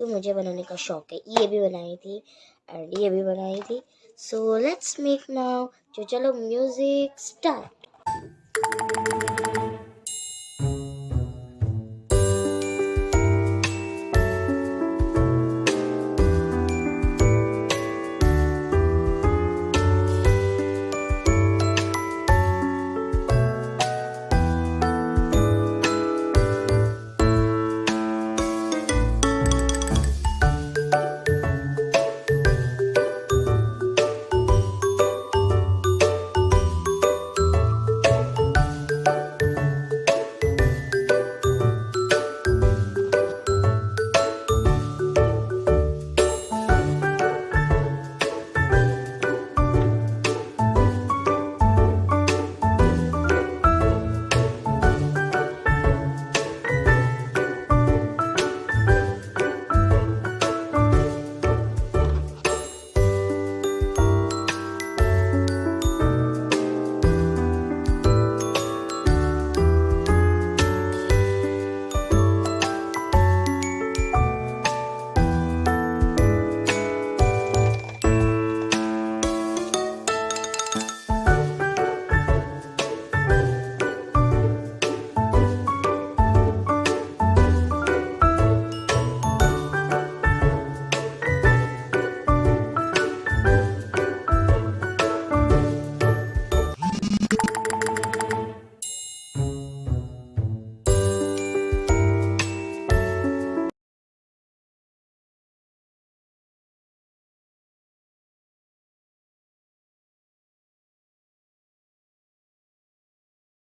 तो मुझे बनाने का शौक है, ये भी बनाई थी एंड ये भी बनाई थी। सो लेट्स मेक नाउ जो चलो म्यूज़िक स्टार्ट